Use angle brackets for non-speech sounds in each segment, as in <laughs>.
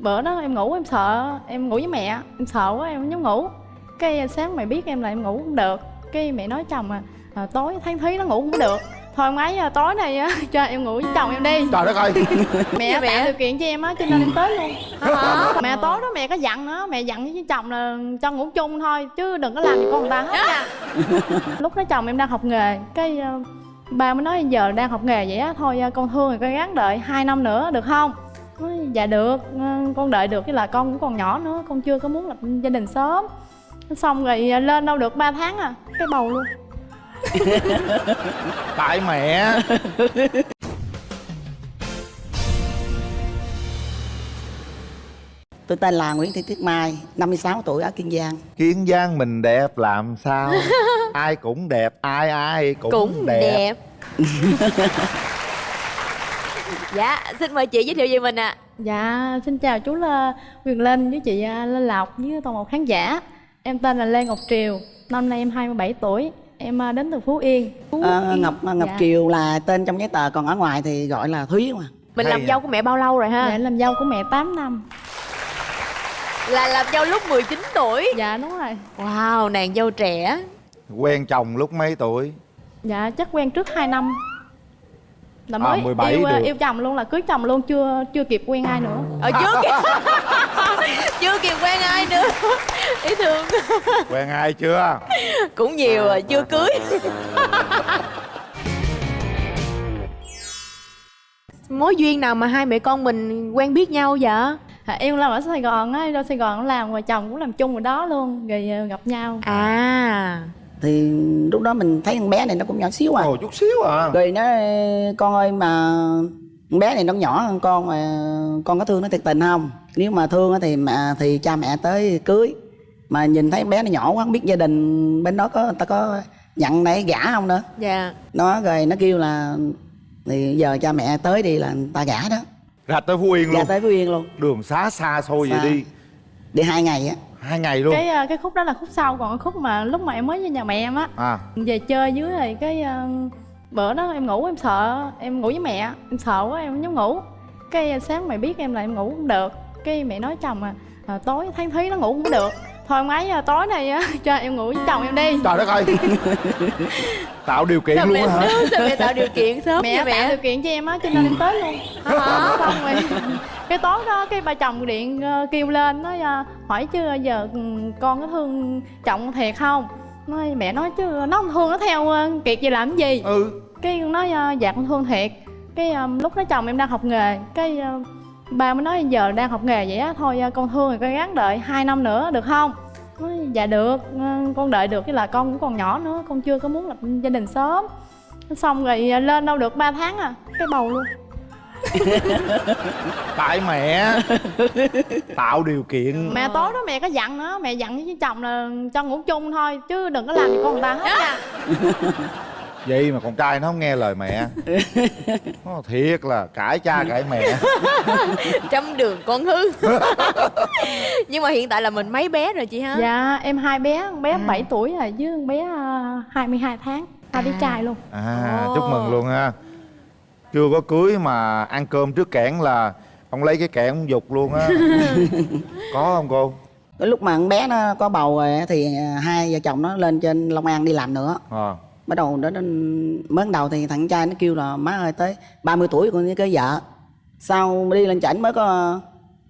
bữa đó em ngủ em sợ em ngủ với mẹ em sợ quá em không dám ngủ. Cái sáng mẹ biết em là em ngủ không được. Cái mẹ nói chồng à, à tối tháng thí nó ngủ không được. Thôi ông ấy à, tối này á <laughs> cho em ngủ với chồng em đi. Trời đất ơi. <laughs> Mẹ tạo điều kiện cho em á cho nên em tới luôn. Hả? <laughs> mẹ tối đó mẹ có dặn nữa mẹ dặn với chồng là cho ngủ chung thôi chứ đừng có làm gì con người ta hết nha. Lúc đó chồng em đang học nghề cái uh, ba mới nói giờ đang học nghề vậy á thôi uh, con thương rồi con gắng đợi hai năm nữa được không nói, dạ được uh, con đợi được cái là con cũng còn nhỏ nữa con chưa có muốn lập gia đình sớm. Xong rồi lên đâu được 3 tháng à cái bầu luôn. <laughs> Tại mẹ. Tôi tên là Nguyễn Thị Tuyết Mai, 56 tuổi ở Kiên Giang. Kiên Giang mình đẹp làm sao? <laughs> Ai cũng đẹp, ai ai cũng, cũng đẹp, đẹp. <laughs> Dạ, xin mời chị giới thiệu về mình ạ à. Dạ, xin chào chú là Quyền Linh với chị à, Lê Lộc với toàn một khán giả Em tên là Lê Ngọc Triều, năm nay em 27 tuổi Em à, đến từ Phú Yên Phú à, Yên. Ngọc Ngọc dạ. Triều là tên trong giấy tờ, còn ở ngoài thì gọi là Thúy mà Mình Hay làm à. dâu của mẹ bao lâu rồi ha? Dạ, làm dâu của mẹ 8 năm Là làm dâu lúc 19 tuổi Dạ, đúng rồi Wow, nàng dâu trẻ Quen chồng lúc mấy tuổi? Dạ, chắc quen trước 2 năm là mới à, 17 yêu, được. yêu chồng luôn là cưới chồng luôn chưa chưa kịp quen ai nữa. Ở ờ, trước <laughs> chưa kịp. Quen ai nữa. <laughs> Ý thương quen ai chưa? Cũng nhiều rồi chưa cưới. <laughs> Mối duyên nào mà hai mẹ con mình quen biết nhau vậy? À, em làm ở sài gòn á ra sài gòn làm và chồng cũng làm chung ở đó luôn rồi ờ, gặp nhau. À thì lúc đó mình thấy con bé này nó cũng nhỏ xíu à. Ồ chút xíu à. Rồi nó con ơi mà con bé này nó nhỏ hơn con mà con có thương nó thiệt tình không? Nếu mà thương thì mẹ thì cha mẹ tới cưới. Mà nhìn thấy bé nó nhỏ quá không biết gia đình bên đó có ta có nhận để gả không nữa? Dạ. Nó rồi nó kêu là thì giờ cha mẹ tới đi là ta gả đó. Ra tới phú yên luôn. ra tới phú yên luôn. Đường xá xa xôi xa. vậy đi. Đi hai ngày á hai ngày luôn. Cái ờ, cái khúc đó là khúc sau còn cái khúc mà lúc mà em mới với nhà mẹ em á. À. về chơi dưới rồi cái uh, bữa đó em ngủ em sợ em ngủ với mẹ em sợ quá em không dám ngủ. Cái sáng mẹ biết em là em ngủ không được. Cái mẹ nói chồng à, à tối tháng thí nó ngủ không được. Thôi ông ấy à, tối này á <laughs> cho em ngủ với chồng em đi. Trời đất ơi. <laughs> Tạo điều kiện sao luôn hả? sao mẹ tạo điều kiện sớm mẹ, mẹ tạo điều kiện cho em á cho nên em tới luôn. Hả xong rồi cái tối đó cái ba chồng điện uh, kêu lên nói uh, hỏi chứ giờ ừ, con có thương chồng thiệt không? Nói mẹ nói chứ nó không thương nó theo kiệt gì làm gì? Ừ. Cái nói uh, dạ con thương thiệt. Cái lúc đó chồng em đang học nghề cái ba mới nói giờ đang học nghề vậy á thôi con thương rồi con gắng đợi hai năm nữa được không? Nói dạ được con đợi được cái là con cũng còn nhỏ nữa con chưa có muốn lập gia đình sớm. Xong rồi lên đâu được 3 tháng à cái bầu luôn <laughs> tại mẹ tạo điều kiện. Mẹ tối đó mẹ có dặn nữa mẹ dặn với chồng là cho ngủ chung thôi chứ đừng có làm gì con người ta hết nha. <laughs> Vậy mà con trai nó không nghe lời mẹ. <laughs> Nó thiệt là cãi cha cãi mẹ. Trăm đường con hư. Nhưng mà hiện tại là mình mấy bé rồi chị ha? Dạ em hai bé con bé à. 7 tuổi rồi với con bé 22 ờ, tháng. Hai à. bé trai luôn. À oh. chúc mừng luôn ha chưa có cưới mà ăn cơm trước kẽn là ông lấy cái kẽn ông dục luôn á. <laughs> Có không cô? Cái lúc mà con bé nó có bầu rồi thì hai vợ chồng nó lên trên long an đi làm nữa. À. bắt đầu đó mới đầu thì thằng trai nó kêu là má ơi tới 30 tuổi con cưới vợ. Sau đi lên chảnh mới có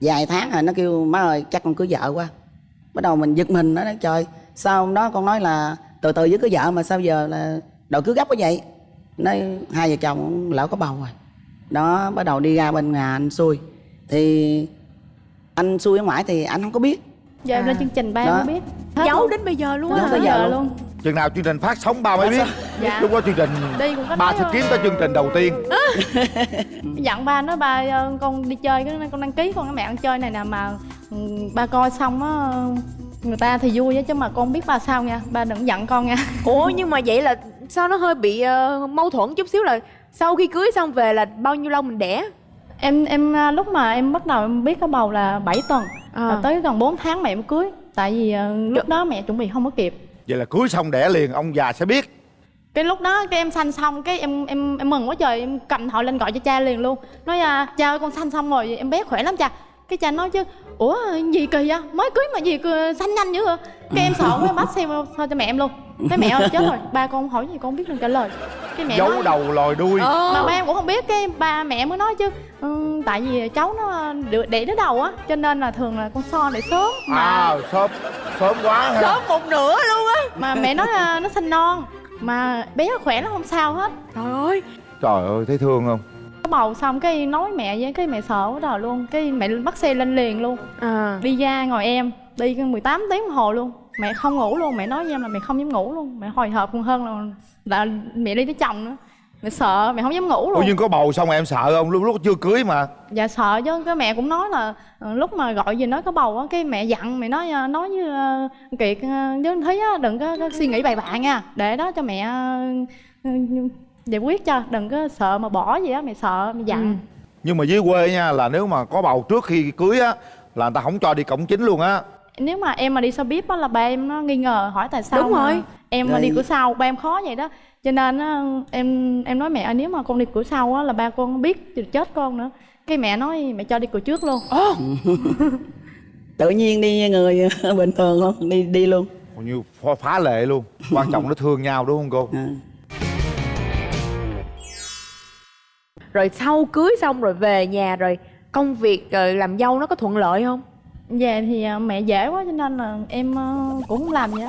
vài tháng rồi nó kêu má ơi chắc con cưới vợ quá. Bắt đầu mình giật mình đó trời sau đó con nói là từ từ với cưới vợ mà sao giờ là đòi cưới gấp quá vậy nói hai vợ chồng lỡ có bầu rồi. Đó bắt đầu đi ra bên nhà anh xui. Thì anh xui ở ngoài thì anh không có biết. Giờ à. lên chương trình ba không biết. Giấu đến bây giờ luôn á bây giờ luôn. chừng nào chương trình phát sóng ba mới biết. Dạ. lúc đó chương trình ba sẽ kiếm tới chương trình đầu tiên. <laughs> Dặn ba nói ba ờ, con đi chơi con đăng ký con cái mẹ ăn chơi này nè mà ừ, ba coi xong á người ta thì vui chứ mà con biết ba sao nha. Ba đừng giận con nha. Ủa nhưng mà vậy là sao nó hơi bị uh, mâu thuẫn chút xíu là sau khi cưới xong về là bao nhiêu lâu mình đẻ? Em em ờ, lúc mà em bắt đầu em biết có bầu là 7 tuần. À. và tới gần 4 tháng mẹ mới cưới. Tại vì uh, lúc đó mẹ chuẩn bị không có kịp. Vậy là cưới xong đẻ liền ông già sẽ biết. Cái lúc đó cái em sanh xong cái em em em mừng quá trời em cầm thoại lên gọi cho cha liền luôn. Nói à, cha ơi con sanh xong rồi em bé khỏe lắm cha cái cha nói chứ ủa gì kỳ vậy? Mới cưới mà gì xanh nhanh dữ vậy cái em sợ quá bắt xe thôi cho mẹ em luôn. Cái mẹ ơi chết rồi. Ba con hỏi gì con không biết đừng trả lời. Cái mẹ giấu nói, đầu lòi đuôi. Mà ba em cũng không biết. Cái ba mẹ mới nói chứ ừ, tại vì cháu nó được để đứa đầu á cho nên là thường là con so để sớm mà. À sớm sớm quá ha. Sớm một nửa luôn á. Mà mẹ nói là nó sinh non mà bé nó khỏe nó không sao hết. Trời ơi. Trời ơi thấy thương không có bầu xong cái nói mẹ với cái mẹ sợ quá trời luôn. Cái mẹ bắt xe lên liền luôn. À. Đi ra ngồi em đi 18 tiếng đồng hồ luôn. Mẹ không ngủ luôn mẹ nói với em là mẹ không dám ngủ luôn. Mẹ hồi hộp còn hơn là, là mẹ đi với chồng nữa. Mẹ sợ mẹ không dám ngủ ủa luôn. nhưng có bầu xong em sợ không? Lúc lúc chưa cưới mà. Dạ sợ chứ. Cái mẹ cũng nói là ờ, lúc mà gọi về nói có bầu á cái mẹ dặn mẹ nói ờ, nói với ờ, kiệt với thúy á đừng có, có suy nghĩ bậy bạ nha. Để đó cho mẹ giải quyết cho đừng có sợ mà bỏ gì á mẹ sợ mẹ dặn. Ừ. nhưng mà dưới quê nha là nếu mà có bầu trước khi cưới á là người ta không cho đi cổng chính luôn á. Nếu mà em mà đi xe bíp á là ba em nó nghi ngờ hỏi tại sao Đúng mà rồi. em mà Rồi. đi cửa sau ba em khó vậy đó. Cho nên á, em em nói mẹ ơi, nếu mà con đi cửa sau á là ba con biết thì chết con nữa. Cái mẹ nói mẹ cho đi cửa trước luôn. <laughs> Tự nhiên đi người <laughs> bình thường luôn đi đi luôn. Hầu như phá, phá lệ luôn. Quan trọng nó thương nhau đúng không cô? À. rồi sau cưới xong rồi về nhà rồi công việc rồi làm dâu nó có thuận lợi không? Về thì à, mẹ dễ quá cho nên là em à, cũng không làm gì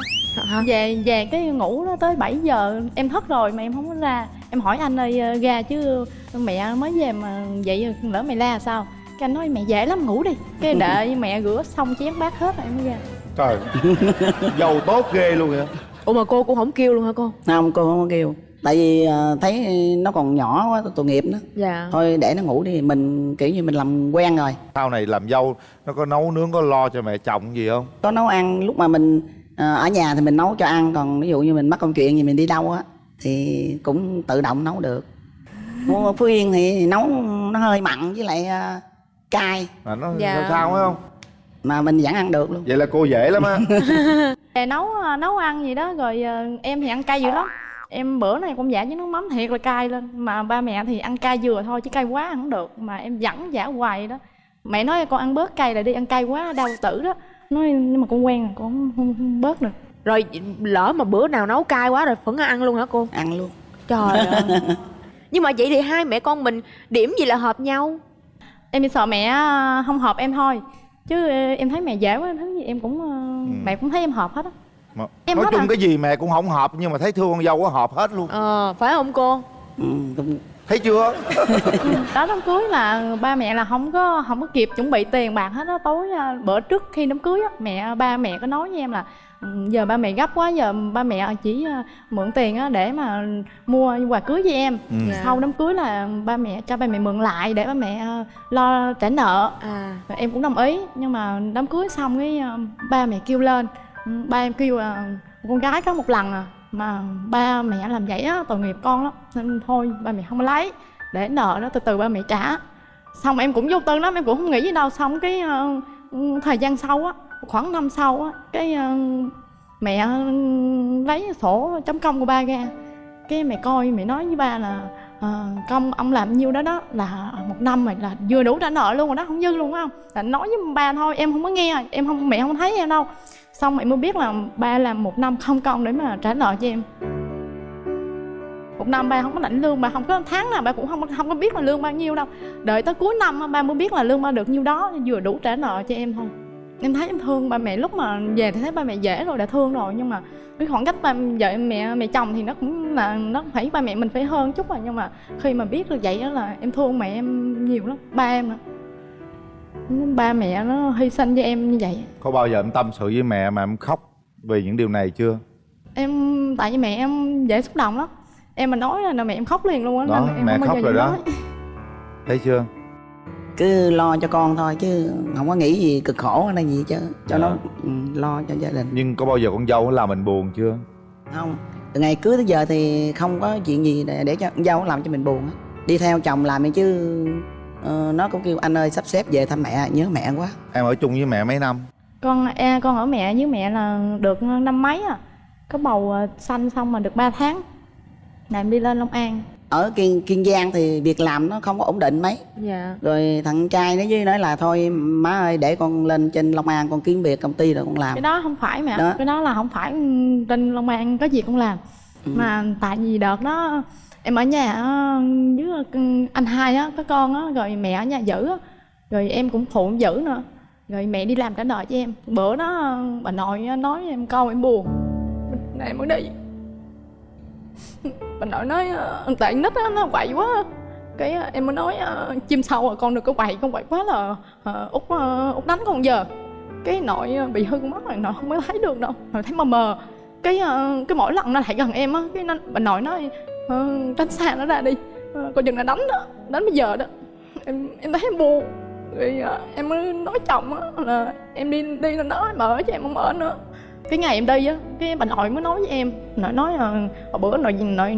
hả về về cái ngủ đó tới 7 giờ em thức rồi mà em không có ra. Em hỏi anh ơi ra chứ mẹ mới về mà vậy lỡ mày la sao? Cái anh nói mẹ dễ lắm ngủ đi. Cái đợi <laughs> mẹ rửa xong chén bát hết rồi em mới ra. Trời. <laughs> Giàu tốt ghê luôn vậy. Ủa mà cô cũng không kêu luôn hả cô? Không cô không có kêu tại vì à, thấy nó còn nhỏ quá tội nghiệp nó dạ. Thôi để nó ngủ đi mình kiểu như mình làm quen rồi. Sau này làm dâu nó có nấu nướng có lo cho mẹ chồng gì không? Có nấu ăn lúc mà mình à, ở nhà thì mình nấu cho ăn còn ví dụ như mình mắc công chuyện gì mình đi đâu á thì cũng tự động nấu được. Mua phú yên thì nấu nó hơi mặn với lại à, cay. Mà nó Dạ. sao sao phải không? Mà mình vẫn ăn được luôn. Vậy là cô dễ lắm á. <laughs> Về nấu à, nấu ăn gì đó rồi à, em thì ăn cay dữ lắm em bữa này cũng giả với nước mắm thiệt là cay lên. Mà ba mẹ thì ăn cay vừa thôi chứ cay quá ăn không được. Mà em dẫn giả hoài đó. Mẹ nói con ăn bớt cay lại đi ăn cay quá đau tử đó. Nói nhưng mà con quen rồi con không, không, không bớt được. Rồi lỡ mà bữa nào nấu cay quá rồi vẫn ăn luôn hả cô? Ăn luôn. Trời <laughs> ơi. Nhưng mà vậy thì hai mẹ con mình điểm gì là hợp nhau? Em chỉ sợ mẹ à, không hợp em thôi. Chứ à, em thấy mẹ dễ quá thứ gì em cũng à, mẹ cũng thấy em hợp hết á mà Em nói chung à? cái gì mẹ cũng không hợp nhưng mà thấy thương con dâu có hợp hết luôn. Ờ phải không cô? Ừ, thấy chưa? Đó đám cưới là ba mẹ là không có không có kịp chuẩn bị tiền bạc hết á. Tối à, bữa trước khi đám cưới á mẹ ba mẹ có nói với em là "Ừ, giờ ba mẹ gấp quá giờ ba mẹ chỉ à, mượn tiền á để mà mua quà cưới cho em. Ừ. Dạ. sau đám cưới là ba mẹ cho ba mẹ mượn lại để ba mẹ à, lo trả nợ. À. Và em cũng đồng ý nhưng mà đám cưới xong cái ba mẹ kêu lên Ừ, ba em kêu là con gái có một lần à mà ba mẹ làm vậy á tội nghiệp con lắm. Nên thôi ba mẹ không lấy để nợ đó từ từ ba mẹ trả. Xong em cũng vô tư lắm em cũng không nghĩ gì đâu. Xong cái ờ, thời gian sau á khoảng năm sau á cái ờ, mẹ ờ, lấy sổ chấm công của ba ra. Cái mẹ coi mẹ nói với ba là à, công ông làm nhiêu đó đó là một năm mà là vừa đủ trả nợ luôn rồi đó không dư luôn á không là nói với ba thôi em không có nghe em không mẹ không thấy em đâu xong mẹ mới biết là ba làm một năm không công để mà trả nợ cho em. Một năm ba không có lãnh lương, ba không có tháng nào ba cũng không không có biết là lương bao nhiêu đâu. Đợi tới cuối năm ba mới biết là lương ba được nhiêu đó, vừa đủ trả nợ cho em thôi. Em thấy em thương ba mẹ, lúc mà về thì thấy ba mẹ dễ rồi, đã thương rồi. Nhưng mà cái khoảng cách ba vợ mẹ mẹ chồng thì nó cũng là, nó phải, ba mẹ mình phải hơn chút rồi. Nhưng mà khi mà biết được vậy đó là em thương mẹ em nhiều lắm, ba em nữa ba mẹ nó hy sinh cho em như vậy. Có bao giờ em tâm sự với mẹ mà em khóc vì những điều này chưa? Em tại vì mẹ em dễ xúc động lắm. Em mà nói là mẹ em khóc liền luôn á Đó, nên em mẹ khóc rồi đó. nói. thấy chưa? Cứ lo cho con thôi chứ không có nghĩ gì cực khổ hay là gì chứ cho Dạ. nó ừ, lo cho gia đình. Nhưng có bao giờ con dâu làm mình buồn chưa? Không. Từ ngày cưới tới giờ thì không có chuyện gì để, để cho con dâu làm cho mình buồn á. Đi theo chồng làm chứ ờ, nó cũng kêu anh ơi sắp xếp về thăm mẹ nhớ mẹ quá. Em ở chung với mẹ mấy năm? Con e con ở mẹ với mẹ là được năm mấy à. Có bầu à, sanh xong mà được 3 tháng. Là em đi lên Long An. Ở kiên kiên giang thì việc làm nó không có ổn định mấy. Dạ. Rồi thằng trai nó với nói là thôi má ơi để con lên trên long an con kiếm việc công ty rồi con làm. Cái đó không phải mẹ. Đó. cái đó là không phải trên long an có gì cũng làm. Mà tại vì đợt đó em ở nhà ờ, với anh hai á có con á rồi mẹ ở nhà giữ á. Rồi em cũng phụ giữ nữa. Rồi mẹ đi làm cả đời cho em. Bữa đó ờ, bà nội nói với em câu em buồn. Này em mới đi. <laughs> Bà nội nói ờ, tại nít á nó quậy quá. Cái em mới nói chim sâu à con đừng có quậy con quậy quá là út út đánh con giờ. Cái nội bị hư con mắt rồi nội không có thấy được đâu. Nội thấy mờ mờ. Cái cái mỗi lần nó lại gần em á cái nó, bà nội nói ờ, tránh xa nó ra đi. Ờ, coi chừng là đánh đó đánh bây giờ đó. Em em thấy em buồn. Rồi ờ, em mới nói chồng á là em đi đi lên đó em ở cho em không ở nữa. Cái ngày em đi á cái bà nội mới nói với em nội nói là hồi bữa nội nội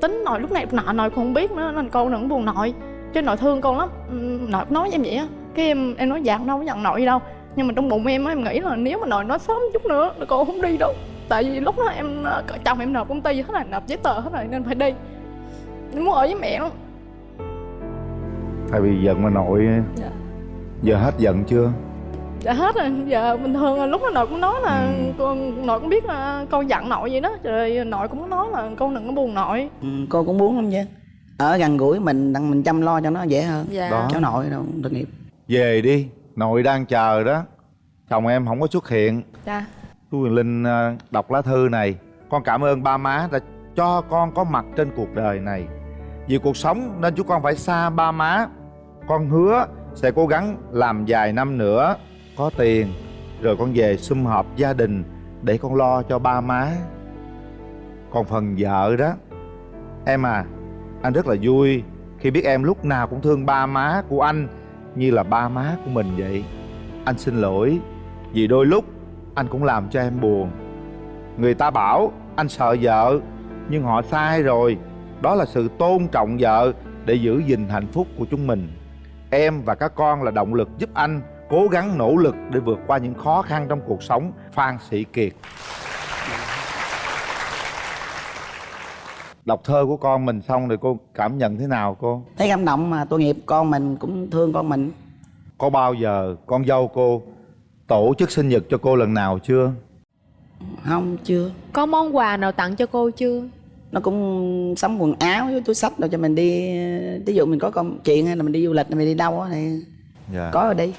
tính nội lúc này lúc nọ nội cũng không biết nữa nên con đừng buồn nội. Chứ nội thương con lắm. Ừ, nội cũng nói với em vậy á. Cái em em nói dạ không đâu có nhận nội gì đâu. Nhưng mà trong bụng em á em nghĩ là nếu mà nội nói sớm chút nữa là con không đi đâu tại vì lúc đó em ờ, chồng em nộp công ty hết rồi nộp giấy tờ hết rồi nên phải đi. Em muốn ở với mẹ lắm. Tại vì giận mà nội. Dạ. giờ hết giận chưa? Dạ hết rồi. Giờ bình thường là lúc đó nội cũng nói là Ừ. con nội cũng biết là con giận nội vậy đó rồi nội cũng nói là con đừng có buồn nội. Ừ, cô cũng muốn lắm chứ ở gần gũi mình đặng mình chăm lo cho nó dễ hơn. Dạ. Đó. cháu nội đâu tội nghiệp. Về đi nội đang chờ đó. Chồng em không có xuất hiện. Dạ chú Quyền Linh à, đọc lá thư này. Con cảm ơn ba má đã cho con có mặt trên cuộc đời này. Vì cuộc sống nên chú con phải xa ba má. Con hứa sẽ cố gắng làm vài năm nữa. Có tiền, Rồi con về sum họp gia đình Để con lo cho ba má. Còn phần vợ đó, Em à Anh rất là vui Khi biết em lúc nào cũng thương ba má của anh Như là ba má của mình vậy. Anh xin lỗi Vì đôi lúc anh cũng làm cho em buồn. Người ta bảo anh sợ vợ nhưng họ sai rồi. Đó là sự tôn trọng vợ để giữ gìn hạnh phúc của chúng mình. Em và các con là động lực giúp anh cố gắng nỗ lực để vượt qua những khó khăn trong cuộc sống phan sĩ kiệt. Đọc thơ của con mình xong rồi cô cảm nhận thế nào cô? Thấy cảm động mà tội nghiệp con mình cũng thương con mình. Có bao giờ con dâu cô tổ chức sinh nhật cho cô lần nào chưa? Không chưa. Có món quà nào tặng cho cô chưa? Nó cũng sắm quần áo với túi sách rồi cho mình đi. Ví dụ mình có công chuyện hay là mình đi du lịch hay mình đi đâu á thì dạ. có rồi đi.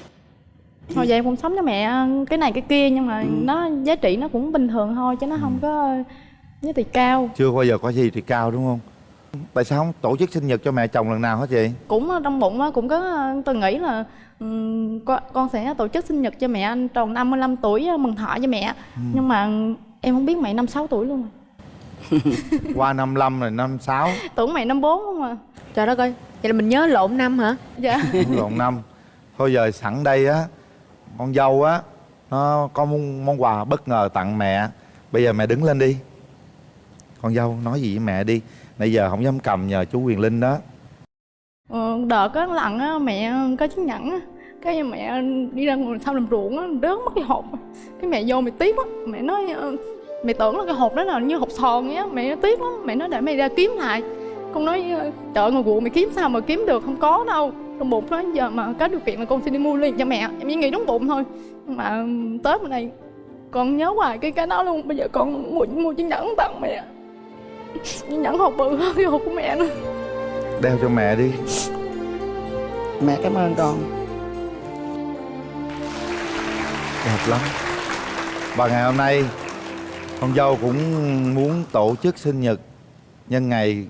Thôi vậy em cũng sống cho mẹ cái này cái kia nhưng mà nó giá trị nó cũng bình thường thôi chứ nó không có giá trị cao. Chưa bao giờ có gì thì cao đúng không? Tại sao không tổ chức sinh nhật cho mẹ chồng lần nào hết vậy cũng trong bụng á, cũng có tôi nghĩ là con, con sẽ tổ chức sinh nhật cho mẹ anh tròn 55 tuổi á, mừng thọ cho mẹ. Nhưng mà em không biết mẹ năm sáu tuổi luôn rồi. <laughs> qua 55 rồi 56 tưởng mẹ năm bốn không à. Trời đất ơi vậy là mình nhớ lộn năm hả? Dạ. <laughs> Lộn năm. Thôi giờ sẵn đây á con dâu á nó có món, món quà bất ngờ tặng mẹ. Bây giờ mẹ đứng lên đi. Con dâu nói gì với mẹ đi. Nãy giờ không dám cầm nhờ chú quyền linh đó Ờ, đợt có lần á mẹ có chiếc nhẫn á cái mẹ đi ra ngoài sau làm ruộng á rớt mất cái hộp. Cái mẹ vô mẹ tiếc á mẹ nói ờ, mẹ tưởng là cái hộp đó là như hộp sòn á. Mẹ tiếc lắm. Mẹ nói để mẹ ra kiếm lại. Con nói ờ, trời ngồi ruộng mẹ kiếm sao mà kiếm được không có đâu. Trong bụng nói giờ mà có điều kiện là con sẽ đi mua liền cho mẹ em chỉ nghĩ đúng bụng thôi. Mà ừ, tới bên này con nhớ hoài cái cái đó luôn bây giờ con mua mua chiếc nhẫn tặng mẹ. Chiếc nhẫn hộp bự hơn cái hộp của mẹ nữa đeo cho mẹ đi. Mẹ cảm ơn con. Đẹp lắm. Và ngày hôm nay con dâu cũng muốn tổ chức sinh nhật nhân ngày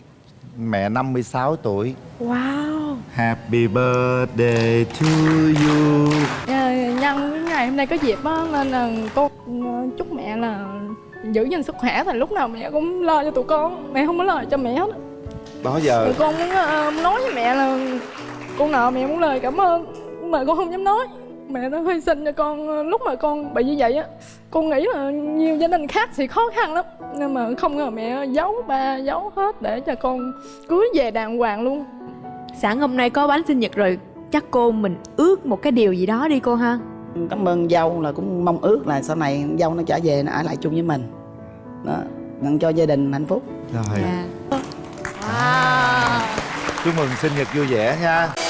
mẹ 56 tuổi. Wow. Happy birthday to you. Dạ, nhân cái ngày hôm nay có dịp á nên là con ờ, chúc mẹ là giữ gìn sức khỏe. Thì lúc nào mẹ cũng lo cho tụi con mẹ không có lo cho mẹ hết đó giờ con muốn ờ, nói với mẹ là con nợ mẹ muốn lời cảm ơn mà con không dám nói. Mẹ đã hy sinh cho con ờ, lúc mà con bị như vậy á con nghĩ là nhiều gia đình khác thì khó khăn lắm. Nhưng mà không ngờ mẹ giấu ba giấu hết để cho con cưới về đàng hoàng luôn. Sẵn hôm nay có bánh sinh nhật rồi chắc cô mình ước một cái điều gì đó đi cô ha? Cảm ơn dâu là cũng mong ước là sau này dâu nó trở về nó ở lại chung với mình. Đó nhận cho gia đình hạnh phúc. Rồi. Dạ chúc mừng sinh nhật vui vẻ nha.